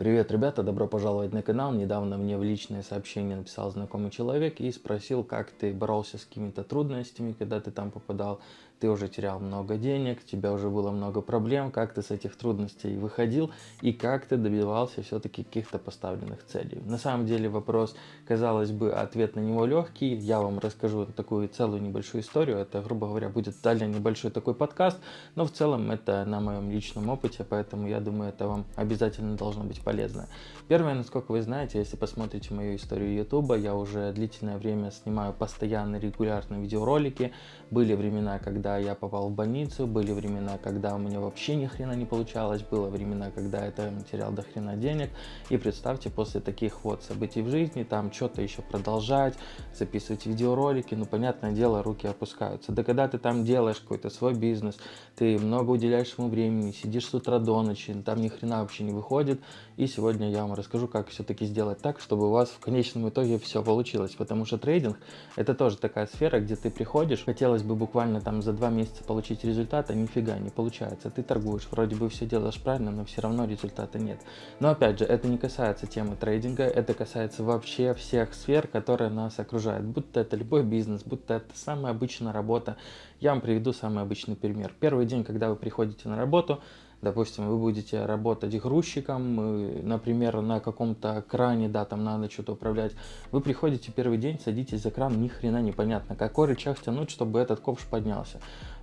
Привет, ребята, добро пожаловать на канал. Недавно мне в личное сообщение написал знакомый человек и спросил, как ты боролся с какими-то трудностями, когда ты там попадал. Ты уже терял много денег, у тебя уже было много проблем, как ты с этих трудностей выходил и как ты добивался все-таки каких-то поставленных целей. На самом деле вопрос, казалось бы, ответ на него легкий. Я вам расскажу такую целую небольшую историю. Это, грубо говоря, будет далее небольшой такой подкаст, но в целом это на моем личном опыте, поэтому я думаю, это вам обязательно должно быть полезно. Первое, насколько вы знаете, если посмотрите мою историю YouTube, я уже длительное время снимаю постоянно регулярные видеоролики. Были времена, когда я попал в больницу, были времена, когда у меня вообще ни хрена не получалось, было времена, когда я там терял до хрена денег. И представьте, после таких вот событий в жизни, там что-то еще продолжать, записывать видеоролики, ну, понятное дело, руки опускаются. Да когда ты там делаешь какой-то свой бизнес, ты много уделяешь ему времени, сидишь с утра до ночи, там ни хрена вообще не выходит, и сегодня я вам расскажу, как все-таки сделать так, чтобы у вас в конечном итоге все получилось. Потому что трейдинг это тоже такая сфера, где ты приходишь, хотелось бы буквально там за два месяца получить результат, а нифига не получается. Ты торгуешь, вроде бы все делаешь правильно, но все равно результата нет. Но опять же, это не касается темы трейдинга, это касается вообще всех сфер, которые нас окружают. Будто это любой бизнес, будто это самая обычная работа. Я вам приведу самый обычный пример. Первый день, когда вы приходите на работу, Допустим, вы будете работать грузчиком, например, на каком-то кране, да, там надо что-то управлять. Вы приходите первый день, садитесь за кран, ни хрена непонятно, какой рычаг тянуть, чтобы этот ковш поднялся.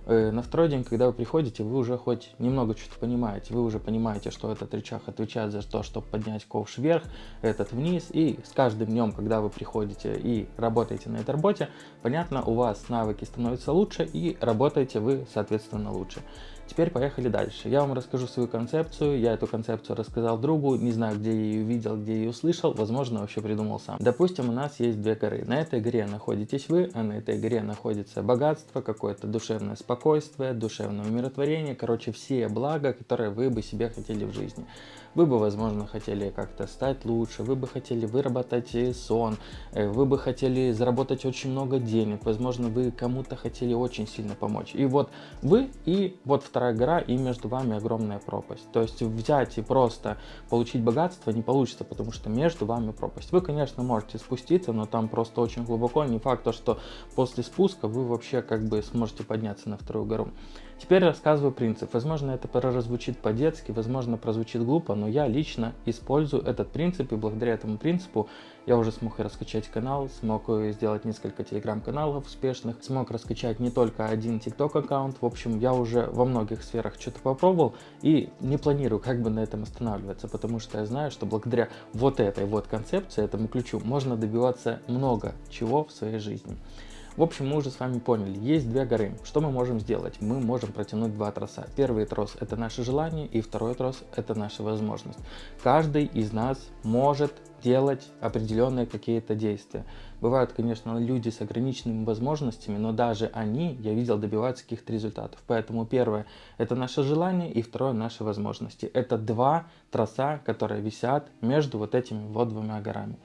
Э, на второй день, когда вы приходите, вы уже хоть немного что-то понимаете. Вы уже понимаете, что этот рычаг отвечает за то, чтобы поднять ковш вверх, этот вниз. И с каждым днем, когда вы приходите и работаете на этой работе, понятно, у вас навыки становятся лучше и работаете вы, соответственно, лучше. Теперь поехали дальше. Я вам расскажу свою концепцию. Я эту концепцию рассказал другу. Не знаю, где я ее видел, где я ее услышал. Возможно, вообще придумал сам. Допустим, у нас есть две горы. На этой горе находитесь вы, а на этой горе находится богатство, какое-то душевное спокойствие, душевное умиротворение. Короче, все блага, которые вы бы себе хотели в жизни. Вы бы, возможно, хотели как-то стать лучше, вы бы хотели выработать сон, э, вы бы хотели заработать очень много денег, возможно, вы кому-то хотели очень сильно помочь. И вот вы и вот вторая гора, и между вами огромная пропасть. То есть взять и просто получить богатство не получится, потому что между вами пропасть. Вы, конечно, можете спуститься, но там просто очень глубоко. Не факт, то, что после спуска вы вообще как бы сможете подняться на вторую гору. Теперь рассказываю принцип. Возможно, это прозвучит по-детски, возможно, прозвучит глупо, но я лично использую этот принцип, и благодаря этому принципу я уже смог раскачать канал, смог сделать несколько телеграм-каналов успешных, смог раскачать не только один тикток аккаунт. В общем, я уже во многих сферах что-то попробовал и не планирую как бы на этом останавливаться, потому что я знаю, что благодаря вот этой вот концепции, этому ключу, можно добиваться много чего в своей жизни. В общем, мы уже с вами поняли, есть две горы. Что мы можем сделать? Мы можем протянуть два троса. Первый трос это наше желание, и второй трос это наша возможность. Каждый из нас может делать определенные какие-то действия. Бывают, конечно, люди с ограниченными возможностями, но даже они, я видел, добиваются каких-то результатов. Поэтому первое – это наше желание, и второе – наши возможности. Это два троса, которые висят между вот этими вот двумя горами.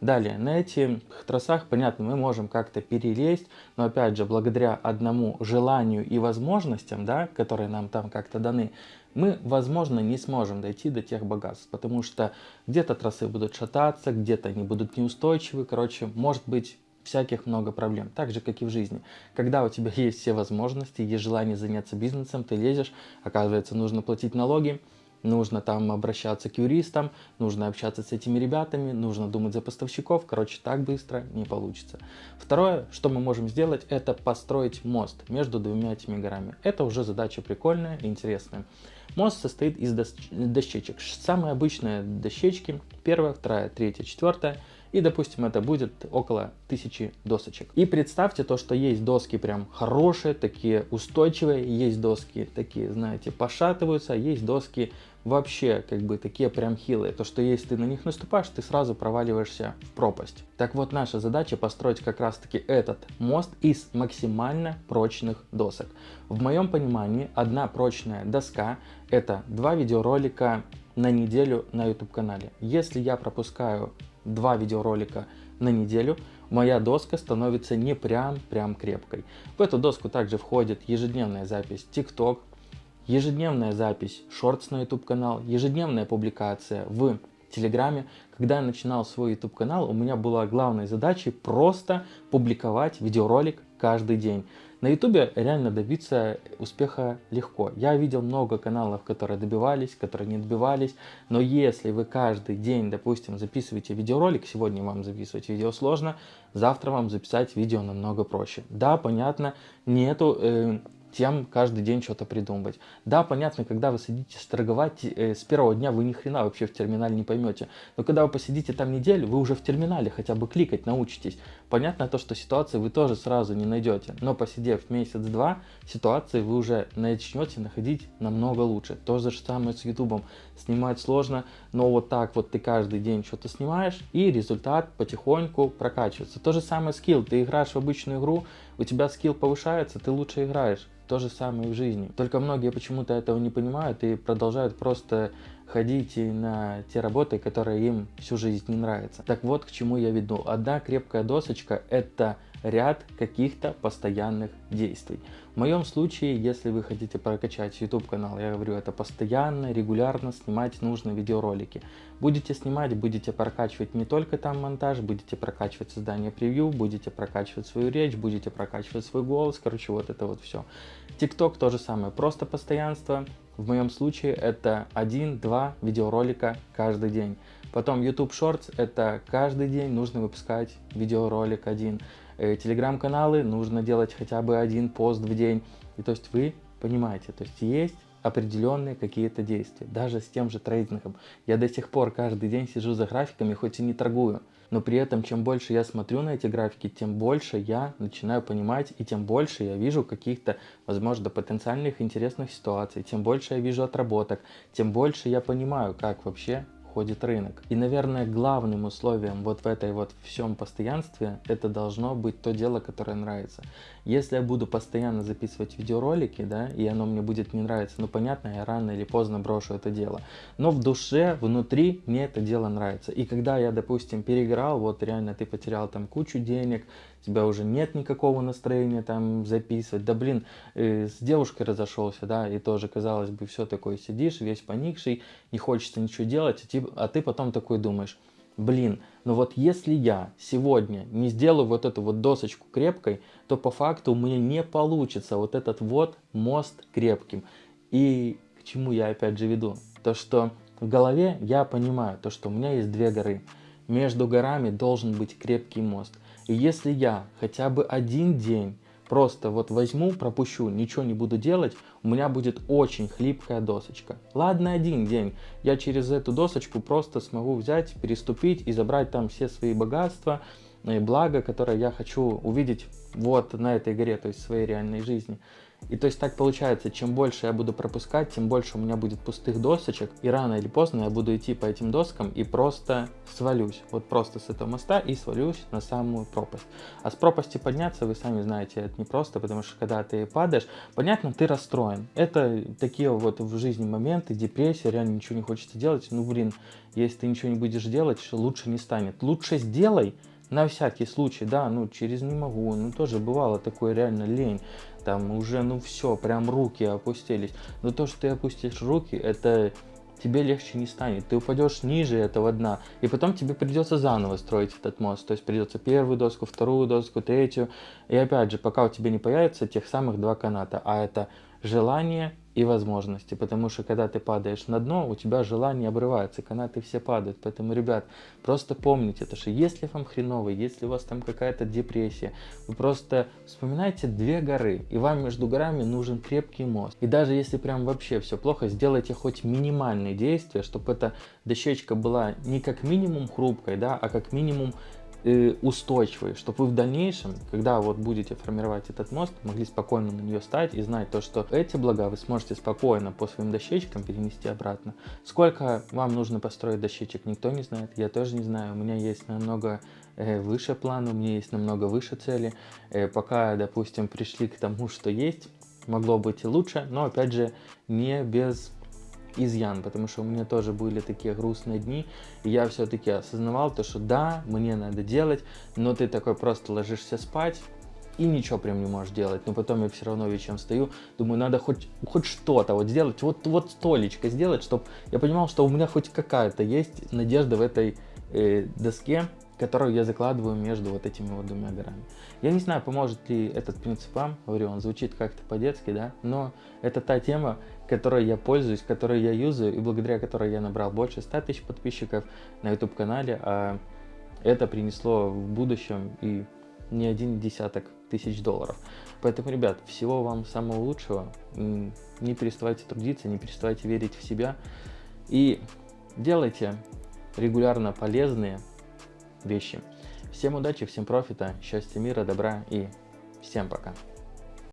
Далее, на этих тросах, понятно, мы можем как-то перелезть, но опять же, благодаря одному желанию и возможностям, да, которые нам там как-то даны, мы, возможно, не сможем дойти до тех богатств, потому что где-то трассы будут шататься, где-то они будут неустойчивы, короче, может быть всяких много проблем, так же, как и в жизни. Когда у тебя есть все возможности, есть желание заняться бизнесом, ты лезешь, оказывается, нужно платить налоги, нужно там обращаться к юристам, нужно общаться с этими ребятами, нужно думать за поставщиков, короче, так быстро не получится. Второе, что мы можем сделать, это построить мост между двумя этими горами. Это уже задача прикольная и интересная. Мост состоит из дощечек. Самые обычные дощечки, первая, вторая, третья, четвертая – и, допустим, это будет около тысячи досочек. И представьте то, что есть доски прям хорошие, такие устойчивые, есть доски такие, знаете, пошатываются, есть доски вообще как бы такие прям хилые. То, что если ты на них наступаешь, ты сразу проваливаешься в пропасть. Так вот, наша задача построить как раз таки этот мост из максимально прочных досок. В моем понимании, одна прочная доска это два видеоролика на неделю на YouTube канале. Если я пропускаю два видеоролика на неделю, моя доска становится не прям-прям крепкой. В эту доску также входит ежедневная запись TikTok, ежедневная запись Shorts на YouTube канал, ежедневная публикация в Телеграме. Когда я начинал свой YouTube канал, у меня была главной задачей просто публиковать видеоролик каждый день. На ютубе реально добиться успеха легко. Я видел много каналов, которые добивались, которые не добивались, но если вы каждый день, допустим, записываете видеоролик, сегодня вам записывать видео сложно, завтра вам записать видео намного проще. Да, понятно, нету... Э, тем каждый день что-то придумывать. Да, понятно, когда вы садитесь торговать, э, с первого дня вы ни хрена вообще в терминале не поймете. Но когда вы посидите там неделю, вы уже в терминале хотя бы кликать научитесь. Понятно то, что ситуации вы тоже сразу не найдете. Но посидев месяц-два, ситуации вы уже начнете находить намного лучше. То же самое с ютубом. Снимать сложно, но вот так вот ты каждый день что-то снимаешь, и результат потихоньку прокачивается. То же самое скилл. Ты играешь в обычную игру, у тебя скилл повышается, ты лучше играешь. То же самое и в жизни. Только многие почему-то этого не понимают и продолжают просто ходить на те работы, которые им всю жизнь не нравятся. Так вот, к чему я веду. Одна крепкая досочка – это ряд каких-то постоянных действий. В моем случае, если вы хотите прокачать YouTube канал, я говорю, это постоянно, регулярно снимать нужные видеоролики. Будете снимать, будете прокачивать не только там монтаж, будете прокачивать создание превью, будете прокачивать свою речь, будете прокачивать свой голос, короче, вот это вот все. TikTok то же самое, просто постоянство. В моем случае это 1-2 видеоролика каждый день. Потом YouTube Shorts это каждый день нужно выпускать видеоролик один. Э, телеграм-каналы нужно делать хотя бы один пост в день. И то есть вы понимаете, то есть есть определенные какие-то действия. Даже с тем же трейдингом. Я до сих пор каждый день сижу за графиками, хоть и не торгую. Но при этом, чем больше я смотрю на эти графики, тем больше я начинаю понимать, и тем больше я вижу каких-то, возможно, потенциальных интересных ситуаций, тем больше я вижу отработок, тем больше я понимаю, как вообще ходит рынок. И, наверное, главным условием вот в этой вот всем постоянстве, это должно быть то дело, которое нравится. Если я буду постоянно записывать видеоролики, да, и оно мне будет не нравиться, ну, понятно, я рано или поздно брошу это дело. Но в душе, внутри мне это дело нравится. И когда я, допустим, переиграл, вот реально ты потерял там кучу денег, тебя уже нет никакого настроения там записывать, да блин, э, с девушкой разошелся, да, и тоже, казалось бы, все такое сидишь, весь поникший, не хочется ничего делать, а, а ты потом такой думаешь, блин, но вот если я сегодня не сделаю вот эту вот досочку крепкой, то по факту у меня не получится вот этот вот мост крепким. И к чему я опять же веду? То, что в голове я понимаю, то, что у меня есть две горы. Между горами должен быть крепкий мост. И если я хотя бы один день просто вот возьму, пропущу, ничего не буду делать, у меня будет очень хлипкая досочка. Ладно, один день, я через эту досочку просто смогу взять, переступить и забрать там все свои богатства, и блага, которые я хочу увидеть вот на этой горе, то есть в своей реальной жизни. И то есть так получается, чем больше я буду пропускать, тем больше у меня будет пустых досочек, и рано или поздно я буду идти по этим доскам и просто свалюсь. Вот просто с этого моста и свалюсь на самую пропасть. А с пропасти подняться, вы сами знаете, это не просто, потому что когда ты падаешь, понятно, ты расстроен. Это такие вот в жизни моменты, депрессия, реально ничего не хочется делать. Ну, блин, если ты ничего не будешь делать, лучше не станет. Лучше сделай, на всякий случай, да, ну через не могу, ну тоже бывало такое реально лень, там уже ну все, прям руки опустились, но то, что ты опустишь руки, это тебе легче не станет, ты упадешь ниже этого дна, и потом тебе придется заново строить этот мост, то есть придется первую доску, вторую доску, третью, и опять же, пока у тебя не появится тех самых два каната, а это желание и возможности, потому что когда ты падаешь на дно, у тебя желание обрывается, канаты все падают, поэтому, ребят, просто помните, то, что если вам хреново, если у вас там какая-то депрессия, вы просто вспоминайте две горы, и вам между горами нужен крепкий мост, и даже если прям вообще все плохо, сделайте хоть минимальные действия, чтобы эта дощечка была не как минимум хрупкой, да, а как минимум устойчивой, чтобы вы в дальнейшем, когда вот будете формировать этот мост, могли спокойно на нее стать и знать то, что эти блага вы сможете спокойно по своим дощечкам перенести обратно. Сколько вам нужно построить дощечек, никто не знает, я тоже не знаю, у меня есть намного э, выше план, у меня есть намного выше цели, э, пока, допустим, пришли к тому, что есть, могло быть и лучше, но опять же не без изъян, потому что у меня тоже были такие грустные дни, и я все-таки осознавал то, что да, мне надо делать, но ты такой просто ложишься спать, и ничего прям не можешь делать. Но потом я все равно вечером стою, думаю, надо хоть, хоть что-то вот сделать, вот, вот столечко сделать, чтобы я понимал, что у меня хоть какая-то есть надежда в этой э, доске, которую я закладываю между вот этими вот двумя горами. Я не знаю, поможет ли этот принцип вам, говорю, он звучит как-то по-детски, да, но это та тема, которой я пользуюсь, которой я юзаю, и благодаря которой я набрал больше 100 тысяч подписчиков на YouTube-канале, а это принесло в будущем и не один десяток тысяч долларов. Поэтому, ребят, всего вам самого лучшего. Не переставайте трудиться, не переставайте верить в себя. И делайте регулярно полезные вещи. Всем удачи, всем профита, счастья, мира, добра и всем пока.